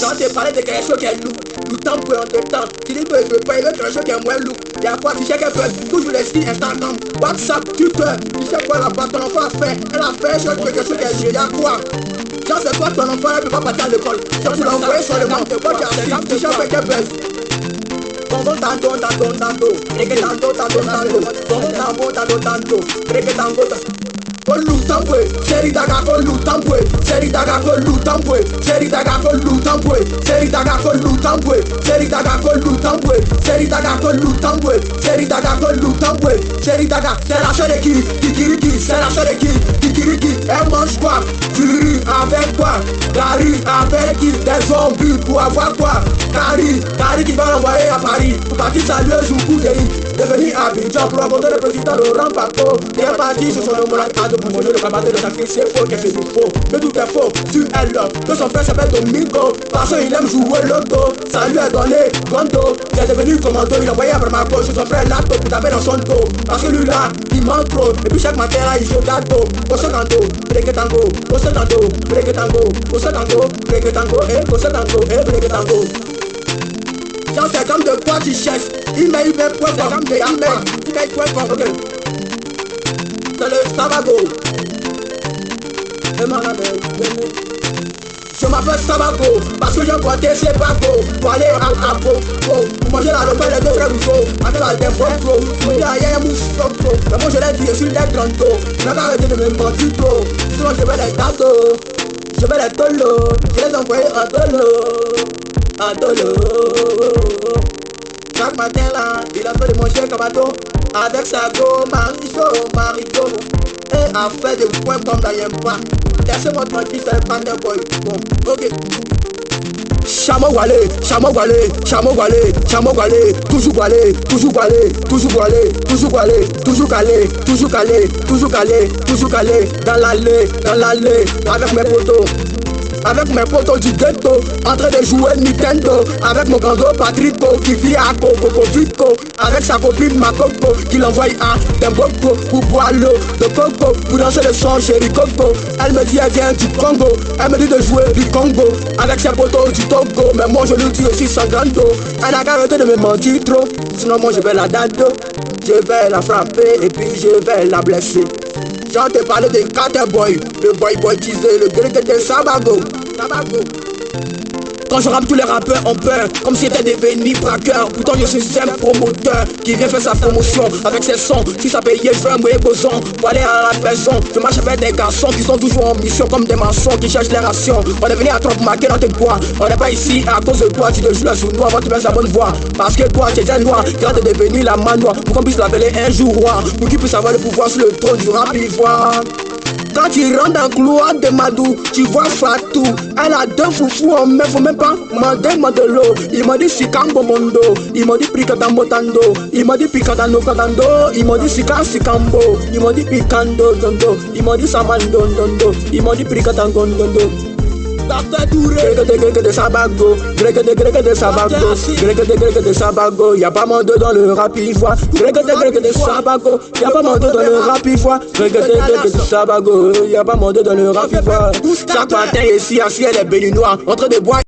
Quand tu parles de quelque chose qui est lourd, tout temps pour temps, tu dis que je veut quelque chose qui est moins lourd. Il y a quoi, tu qu'elle peut toujours les signes Instagram, WhatsApp, Twitter, tu sais quoi ton enfant a fait, elle a fait quelque chose qui est il y a quoi Genre c'est toi ton enfant, elle peut pas partir à l'école, tu tu l'as sur le monde, tu lutambwe, seri daga con lutambwe, seri daga con lutambwe, seri daga con lutambwe, seri daga con lutambwe, seri daga con lutambwe, seri daga con lutambwe, seri daga con lutambwe, seri daga, c'est la chaîne qui, kikiriki, c'est la chaîne qui, kikiriki, elle mange quoi, Fury avec quoi, Gary avec qui, des zombies pour avoir quoi, Gary, Gary qui va l'envoyer à Paris, pour partir saluer Joukou Deri, devenir Abidjan pour rencontrer le président Laurent Gbagbo, il est parti sur son homologue pour manger le cabaret de sacrifice, c'est faux, qu'est-ce que faux. Mais tout est faux, tu es là Que son frère s'appelle Domingo Parce qu'il aime jouer l'auto Ça lui a donné Gondo Il est devenu commando. Il a envoyé à Bramako Sur son frère Lato pour taper dans son dos. Parce que lui là, il manque trop. Et puis chaque matin là, il joue gâteau. Au tango, break tango Au tango, break tango Au tango, break tango Eh, au tango, eh, break tango c'est comme de quoi tu cherches Email, email, point com Email, email, point com Ok c'est le Sabago. Je m'appelle Sabago parce que j'ai pointé ces bateaux pour aller à Apo pour manger la repas des deux vrais mousseaux avec la défense pro pour dire à Yaya Mousso pro mais moi je l'ai dit je suis des grands dos je n'ai pas arrêté de me mentir trop sinon je vais les tatos je vais les tolos je les envoyer en tolo en tolo chaque matin là il a fait de manger bateau avec sa go, Maricho, Maricho Et a fait des points comme dans Yempa Laissez-moi tranquille, c'est pas de boy Bon, ok. Chamo Walé, Chamo Walé, Chamo Walé, Chamo Walé, toujours Walé, toujours Walé, toujours Walé, toujours Walé, toujours calé, toujours calé, toujours calé, toujours calé, dans l'allée, dans l'allée, avec mes potos avec mes potos du ghetto, en train de jouer Nintendo, avec mon gando Patrico qui vit à Coco Vico, avec sa copine Makoko qui l'envoie à Demboko pour boire l'eau de Coco, pour danser le son chéri Coco. Elle me dit elle vient du Congo, elle me dit de jouer du Congo, avec ses potos du Togo, mais moi je lui dis aussi sans grando. Elle a qu'à arrêter de me mentir trop, sinon moi je vais la dado, je vais la frapper et puis je vais la blesser. J'en te parle de Caterboy, le boy boy teaser, le grec de Sabago. Sabago. Je rappe tous les rappeurs ont peur Comme si c'était devenu braqueur Pourtant je suis un promoteur Qui vient faire sa promotion avec ses sons. Si ça payait je vais me boson Pour aller à la maison Je marche avec des garçons qui sont toujours en mission Comme des maçons qui cherchent les rations. On est venu à trop marquer dans tes bois. On n'est pas ici à cause de toi Tu te joues la sous noir avant tu baisses la bonne voix. Parce que toi tu es un noir Quand t'es devenu la manoir Pour qu'on puisse l'appeler un jour roi Pour qu'il puisse avoir le pouvoir sur le trône du rap ivoire quand tu rentres dans le couloir de Madou, tu vois Fatou. Elle a deux foufous en main, faut même pas demander de l'eau. Il m'a dit Sikambo Mondo, il m'a dit Picatamo Tando, il m'a dit Picatano Katando, il m'a dit Sika Sikambo, il m'a dit Picando Dondo, il m'a dit Samando Dondo, il m'a dit Picatango Dondo. Grec de Sabago, grec de grec de Sabago, grec de grec de Sabago, y'a pas mon dos dans le rap ivoire. Grec de grec de Sabago, y'a pas mon dos dans le rap ivoire. Grec de grec de Sabago, y'a pas mon dos dans le rap ivoire. Chaque matin ici, assis, elle est béninois, entre des bois.